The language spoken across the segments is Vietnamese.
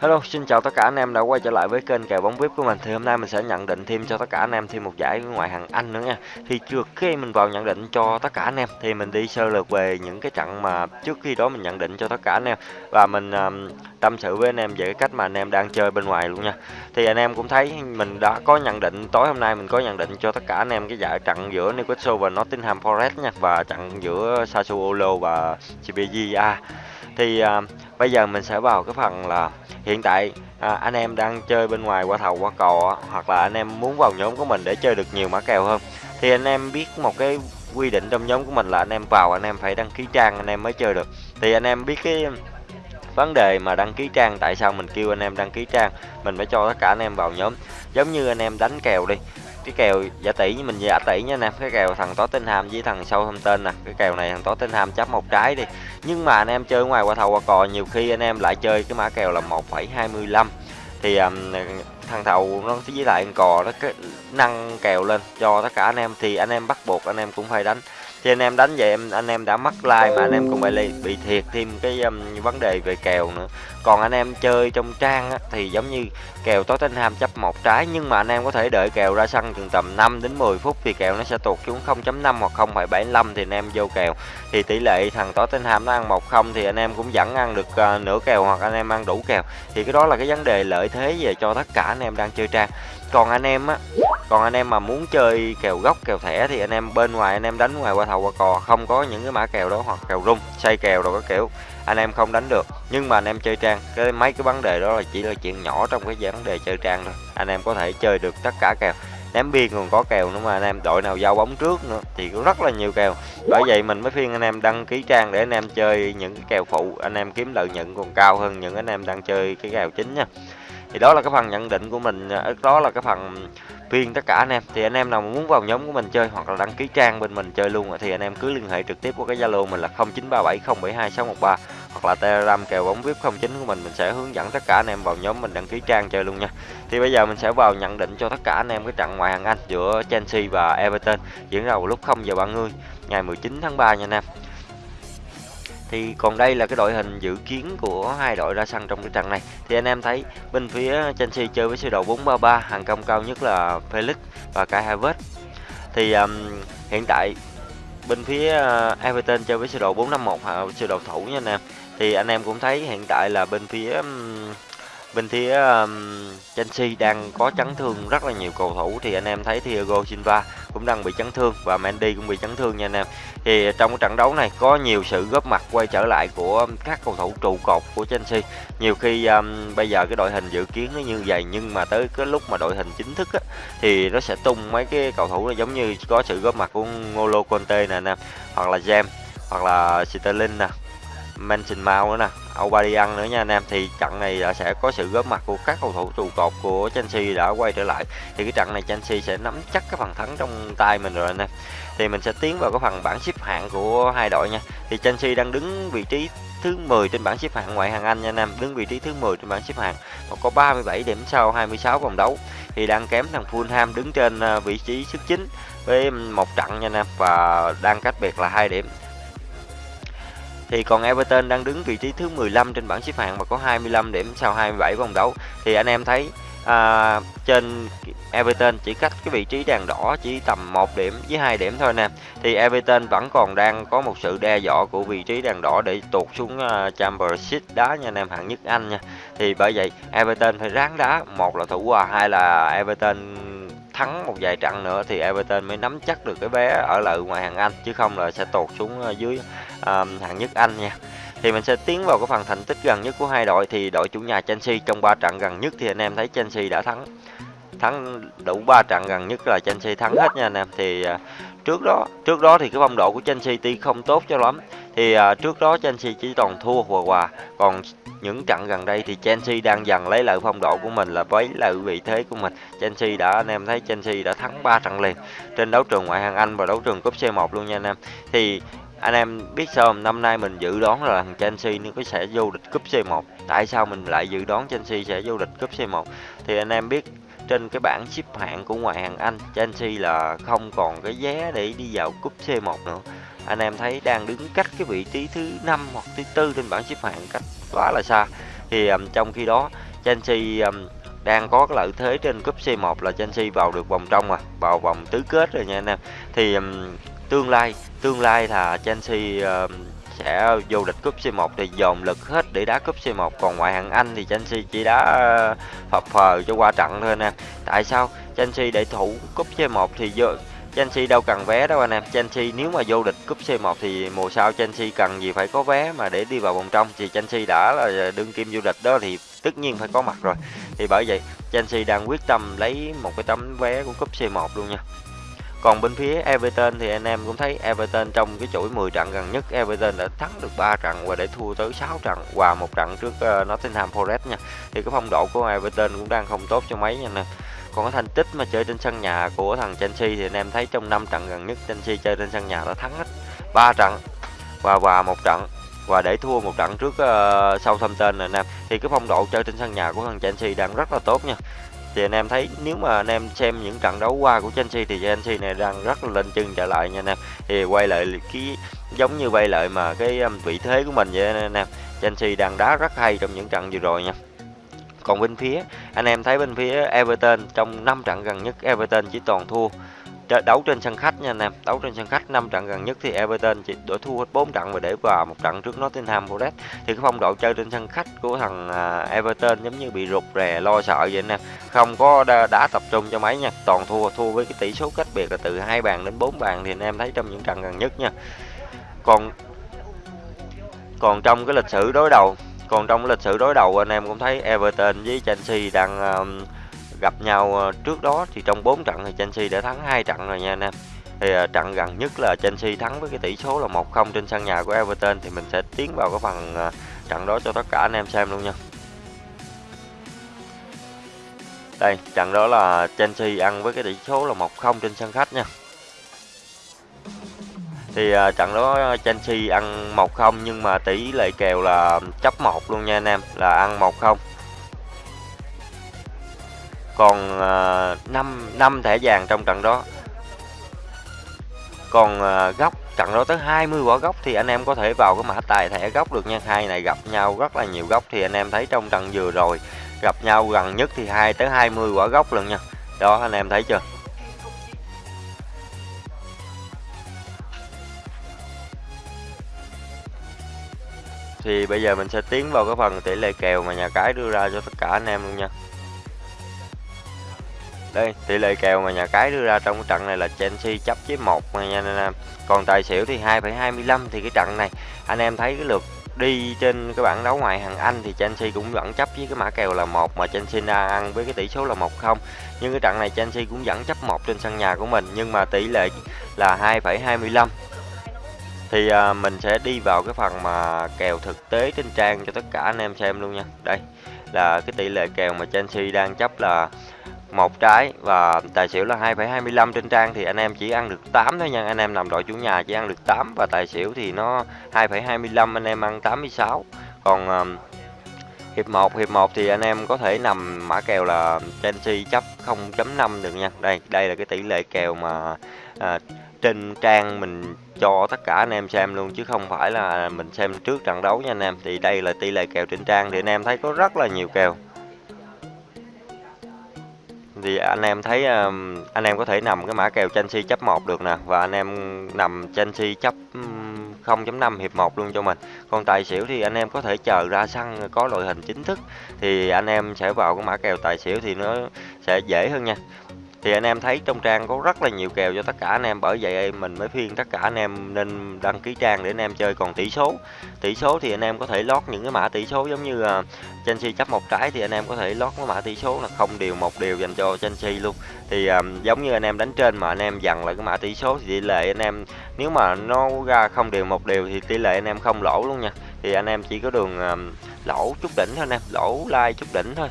Hello, xin chào tất cả anh em đã quay trở lại với kênh kèo bóng VIP của mình. Thì hôm nay mình sẽ nhận định thêm cho tất cả anh em thêm một giải ngoại hạng Anh nữa nha. Thì trước khi mình vào nhận định cho tất cả anh em thì mình đi sơ lược về những cái trận mà trước khi đó mình nhận định cho tất cả anh em và mình um, tâm sự với anh em về cái cách mà anh em đang chơi bên ngoài luôn nha. Thì anh em cũng thấy mình đã có nhận định tối hôm nay mình có nhận định cho tất cả anh em cái giải trận giữa Newcastle và Nottingham Forest nha và trận giữa Sassuolo và Spezia. Thì uh, bây giờ mình sẽ vào cái phần là hiện tại à, anh em đang chơi bên ngoài qua thầu qua cò hoặc là anh em muốn vào nhóm của mình để chơi được nhiều mã kèo hơn thì anh em biết một cái quy định trong nhóm của mình là anh em vào anh em phải đăng ký trang anh em mới chơi được thì anh em biết cái vấn đề mà đăng ký trang tại sao mình kêu anh em đăng ký trang mình phải cho tất cả anh em vào nhóm giống như anh em đánh kèo đi cái kèo giả tỷ như mình giả tỷ nha anh em cái kèo thằng Tottenham với thằng sâu thông tên nè. Cái kèo này thằng Tottenham chấp một trái đi. Nhưng mà anh em chơi ngoài qua thầu qua cò nhiều khi anh em lại chơi cái mã kèo là 1,25 thì um, thằng thầu nó với lại cò nó cái nâng kèo lên cho tất cả anh em. Thì anh em bắt buộc anh em cũng phải đánh thì anh em đánh vậy em anh em đã mất like mà anh em cũng bị bị thiệt thêm cái um, vấn đề về kèo nữa còn anh em chơi trong trang á, thì giống như kèo Tottenham chấp một trái nhưng mà anh em có thể đợi kèo ra sân chừng tầm 5 đến 10 phút thì kèo nó sẽ tụt xuống 0.5 hoặc 0.75 thì anh em vô kèo thì tỷ lệ thằng Tottenham nó ăn 1-0 thì anh em cũng vẫn ăn được uh, nửa kèo hoặc anh em ăn đủ kèo thì cái đó là cái vấn đề lợi thế về cho tất cả anh em đang chơi trang còn anh em á còn anh em mà muốn chơi kèo gốc kèo thẻ thì anh em bên ngoài anh em đánh ngoài qua thầu qua cò không có những cái mã kèo đó hoặc kèo rung xây kèo rồi các kiểu anh em không đánh được nhưng mà anh em chơi trang cái mấy cái vấn đề đó là chỉ là chuyện nhỏ trong cái vấn đề chơi trang thôi anh em có thể chơi được tất cả kèo ném biên còn có kèo nữa mà anh em đội nào giao bóng trước nữa thì cũng rất là nhiều kèo bởi vậy mình mới khuyên anh em đăng ký trang để anh em chơi những cái kèo phụ anh em kiếm lợi nhuận còn cao hơn những anh em đang chơi cái kèo chính nha thì đó là cái phần nhận định của mình à, đó là cái phần phiên tất cả anh em. Thì anh em nào muốn vào nhóm của mình chơi hoặc là đăng ký trang bên mình chơi luôn thì anh em cứ liên hệ trực tiếp qua cái zalo mình là 0937072613 hoặc là telegram kèo bóng vip 09 của mình. Mình sẽ hướng dẫn tất cả anh em vào nhóm mình đăng ký trang chơi luôn nha. Thì bây giờ mình sẽ vào nhận định cho tất cả anh em cái trận ngoại hạng anh giữa chelsea và everton diễn ra vào lúc 0 giờ 30 ngày 19 tháng 3 nha anh em thì còn đây là cái đội hình dự kiến của hai đội ra sân trong cái trận này. Thì anh em thấy bên phía Chelsea chơi với sơ đồ 433 hàng công cao nhất là Felix và Kai Havertz. Thì um, hiện tại bên phía uh, Everton chơi với sơ đồ 451 ờ, sơ đồ thủ nha anh em. Thì anh em cũng thấy hiện tại là bên phía um, bên phía um, Chelsea đang có chấn thương rất là nhiều cầu thủ thì anh em thấy Thiago Silva cũng đang bị chấn thương và Mendy cũng bị chấn thương nha anh em. Thì trong cái trận đấu này có nhiều sự góp mặt quay trở lại của các cầu thủ trụ cột của Chelsea. Nhiều khi um, bây giờ cái đội hình dự kiến nó như vậy nhưng mà tới cái lúc mà đội hình chính thức á, thì nó sẽ tung mấy cái cầu thủ nó giống như có sự góp mặt của Ngolo Conte nè anh em hoặc là James hoặc là Sterling nè. Mansion Mount nữa nè. Aubameyang nữa nha anh em. Thì trận này đã sẽ có sự góp mặt của các cầu thủ trụ cột của Chelsea đã quay trở lại. Thì cái trận này Chelsea sẽ nắm chắc cái phần thắng trong tay mình rồi anh em. Thì mình sẽ tiến vào cái phần bảng xếp hạng của hai đội nha. Thì Chelsea đang đứng vị trí thứ 10 trên bảng xếp hạng ngoại hạng Anh nha anh em. Đứng vị trí thứ 10 trên bảng xếp hạng và có 37 điểm sau 26 vòng đấu. Thì đang kém thằng Fulham đứng trên ờ, vị trí thứ 9 với một trận nha anh em. Và đang cách biệt là hai điểm thì còn Everton đang đứng vị trí thứ 15 trên bảng xếp hạng và có 25 điểm sau 27 vòng đấu. Thì anh em thấy à, trên Everton chỉ cách cái vị trí đèn đỏ chỉ tầm 1 điểm với 2 điểm thôi nè. Thì Everton vẫn còn đang có một sự đe dọa của vị trí đèn đỏ để tụt xuống à, uh, Championship đá nha anh em hạng nhất Anh nha. Thì bởi vậy Everton phải ráng đá một là thủ hòa hai là Everton thắng một vài trận nữa thì Everton mới nắm chắc được cái vé ở lại ngoài hàng Anh chứ không là sẽ tụt xuống ờ, dưới um, hạng nhất Anh nha. Thì mình sẽ tiến vào cái phần thành tích gần nhất của hai đội thì đội chủ nhà Chelsea trong 3 trận gần nhất thì anh em thấy Chelsea đã thắng. Thắng đủ 3 trận gần nhất là Chelsea thắng hết nha anh em. Thì uh, trước đó trước đó thì cái phong độ của Chelsea tuy không tốt cho lắm thì à, trước đó Chelsea chỉ toàn thua hòa hòa. Còn những trận gần đây thì Chelsea đang dần lấy lại phong độ của mình là với lại vị thế của mình. Chelsea đã anh em thấy Chelsea đã thắng 3 trận liền trên đấu trường ngoại hạng Anh và đấu trường cúp C1 luôn nha anh em. Thì anh em biết sao năm nay mình dự đoán là thằng Chelsea nó có sẽ vô địch cúp C1 tại sao mình lại dự đoán Chelsea sẽ vô địch cúp C1 thì anh em biết trên cái bảng xếp hạng của ngoại hạng Anh. Chelsea là không còn cái vé để đi vào cúp C1 nữa. Anh em thấy đang đứng cách cái vị trí thứ năm hoặc thứ tư trên bảng xếp hạng cách quá là xa. Thì um, trong khi đó Chelsea um, đang có cái lợi thế trên cúp C1 là Chelsea vào được vòng trong à vào vòng tứ kết rồi nha anh em. Thì um, tương lai tương lai là Chelsea um, sẽ vô địch cúp C1 thì dồn lực hết để đá cúp C1 còn ngoại hạng Anh thì Chelsea chỉ đá ờ, phập phờ cho qua trận thôi nè. Tại sao? Chelsea để thủ cúp C1 thì vô, Chelsea đâu cần vé đâu anh em. Chelsea nếu mà vô địch cúp C1 thì mùa sau Chelsea cần gì phải có vé mà để đi vào vòng trong. Thì Chelsea đã là đương kim vô địch đó thì tất nhiên phải có mặt rồi. Thì bởi vậy, Chelsea đang quyết tâm lấy một cái tấm vé của cúp C1 luôn nha còn bên phía Everton thì anh em cũng thấy Everton trong cái chuỗi 10 trận gần nhất Everton đã thắng được 3 trận và để thua tới 6 trận và một trận trước uh, Nottingham Forest nha. Thì cái phong độ của Everton cũng đang không tốt cho mấy nha anh Còn cái thành tích mà chơi trên sân nhà của thằng Chelsea thì anh em thấy trong 5 trận gần nhất Chelsea chơi trên sân nhà đã thắng hết 3 trận và hòa một trận và để thua một trận trước uh, Southampton này anh em. Thì cái phong độ chơi trên sân nhà của thằng Chelsea đang rất là tốt nha thì anh em thấy nếu mà anh em xem những trận đấu qua của Chelsea thì Chelsea này đang rất là lên chân trở lại nha anh em. Thì quay lại cái giống như quay lại mà cái um, vị thế của mình vậy anh em. Chelsea đang đá rất hay trong những trận vừa rồi nha. Còn bên phía anh em thấy bên phía Everton trong 5 trận gần nhất Everton chỉ toàn thua đấu trên sân khách nha anh em. Đấu trên sân khách năm trận gần nhất thì Everton chỉ đổi thua hết 4 trận và để vào một trận trước Nottingham Forest. Thì cái phong độ chơi trên sân khách của thằng à, Everton giống như bị rụt rè lo sợ vậy anh em. Không có đá, đá tập trung cho mấy nha. Toàn thua thua với cái tỷ số cách biệt là từ hai bàn đến 4 bàn thì anh em thấy trong những trận gần nhất nha. Còn còn trong cái lịch sử đối đầu còn trong lịch sử đối đầu anh em cũng thấy Everton với Chelsea đang uh, gặp nhau ờ, trước đó thì trong 4 trận thì Chelsea đã thắng hai trận rồi nha anh em. Thì ờ, trận gần nhất là Chelsea thắng với cái tỷ số là 1-0 trên sân nhà của Everton thì mình sẽ tiến vào cái phần ờ, trận đó cho tất cả anh em xem luôn nha. Đây trận đó là Chelsea ăn với cái tỷ số là 1-0 trên sân khách nha. Thì uh, trận đó Chelsea ăn 1-0 nhưng mà tỷ lệ kèo là chấp 1 luôn nha anh em là ăn 1-0 còn uh, 5, 5 thẻ vàng trong trận đó. Còn uh, góc trận đó tới 20 quả góc thì anh em có thể vào cái mã tài thẻ góc được nha. Hai này gặp nhau rất là nhiều góc thì anh em thấy trong trận vừa rồi gặp nhau gần nhất thì hai tới 20 quả góc lần nha. Đó anh em thấy chưa? Thì bây giờ mình sẽ tiến vào cái phần tỷ lệ kèo mà nhà cái đưa ra cho tất cả anh em luôn nha đây tỷ lệ kèo mà nhà cái đưa ra trong cái trận này là Chelsea chấp với một nha anh em còn tài xỉu thì 2,25 thì cái trận này. Anh em thấy cái lượt đi trên cái bảng đấu ngoại hàng Anh thì Chelsea cũng vẫn chấp với cái mã kèo là một mà Chelsea đang ăn với cái tỷ số là 1-0 nhưng cái trận này Chelsea cũng vẫn chấp một trên sân nhà của mình nhưng mà tỷ lệ là 2,25 thì à, mình sẽ đi vào cái phần mà kèo thực tế trên trang cho tất cả anh em xem luôn nha. Đây là cái tỷ lệ kèo mà Chelsea đang chấp là một trái và tài xỉu là 2,25 trên trang thì anh em chỉ ăn được 8 thôi nha. Anh em nằm đội chủ nhà chỉ ăn được 8 và tài xỉu thì nó 2,25 anh em ăn 86 còn um, hiệp 1 hiệp 1 thì anh em có thể nằm mã kèo là Chelsea chấp 0.5 được nha. Đây đây là cái tỷ lệ kèo mà uh, trên trang mình cho tất cả anh em xem luôn chứ không phải là mình xem trước trận đấu nha anh em. Thì đây là tỷ lệ kèo trên trang thì anh em thấy có rất là nhiều kèo thì anh em thấy ờ, anh em có thể nằm cái mã kèo Chelsea chấp 1 được nè. Và anh em nằm Chelsea chấp 0.5 hiệp 1 luôn cho mình. Còn tài xỉu thì anh em có thể chờ ra sân, có đội hình chính thức. Thì anh em sẽ vào cái mã kèo tài xỉu thì nó sẽ dễ hơn nha thì anh em thấy trong trang có rất là nhiều kèo cho tất cả anh em bởi vậy mình mới khuyên tất cả anh em nên đăng ký trang để anh em chơi. Còn tỷ số tỷ số thì anh em có thể lót những cái mã tỷ số giống như à, Chelsea chấp một trái thì anh em có thể lót cái mã tỷ số là không điều một điều dành cho Chelsea luôn. Thì um, giống như anh em đánh trên mà anh em dằn lại cái mã tỷ số thì tỷ lệ anh em nếu mà nó ra không điều một điều thì tỷ lệ anh em không lỗ luôn nha. Thì anh em chỉ có đường um, lỗ chút đỉnh thôi anh em lỗ like chút đỉnh thôi.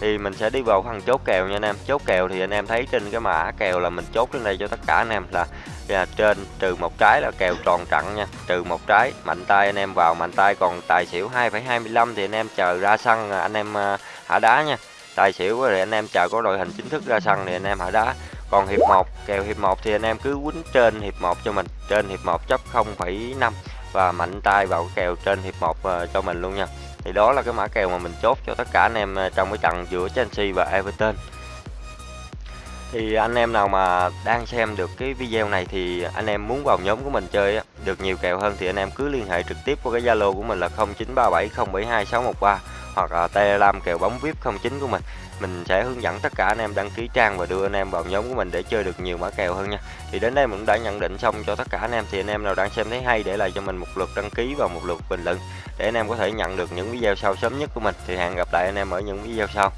Thì mình sẽ đi vào phần chốt kèo nha anh em. Chốt kèo thì anh em thấy trên cái mã kèo là mình chốt trên đây cho tất cả anh em là, là trên trừ một trái là kèo tròn trận nha. Trừ một trái mạnh tay anh em vào mạnh tay còn tài xỉu 2,25 thì anh em chờ ra sân à, anh em à, hạ đá nha. Tài xỉu thì anh em chờ có đội hình chính thức ra sân thì anh em hạ đá. Còn hiệp 1 kèo hiệp 1 thì anh em cứ quýnh trên hiệp 1 cho mình trên hiệp 1 chấp 0,5 và mạnh tay vào kèo trên hiệp 1 ờ, cho mình luôn nha thì đó là cái mã kèo mà mình chốt cho tất cả anh em ờ, trong cái trận giữa Chelsea và Everton thì anh em nào mà đang xem được cái video này thì anh em muốn vào nhóm của mình chơi á, được nhiều kèo hơn thì anh em cứ liên hệ trực tiếp qua cái Zalo của mình là 0937072613 hoặc là Telegram kèo bóng VIP 09 của mình. Mình sẽ hướng dẫn tất cả anh em đăng ký trang và đưa anh em vào nhóm của mình để chơi được nhiều mã kèo hơn nha. Thì đến đây mình cũng đã nhận định xong cho tất cả anh em, thì anh em nào đang xem thấy hay để lại cho mình một lượt đăng ký và một lượt bình luận để anh em có thể nhận được những video sau sớm nhất của mình. Thì hẹn gặp lại anh em ở những video sau.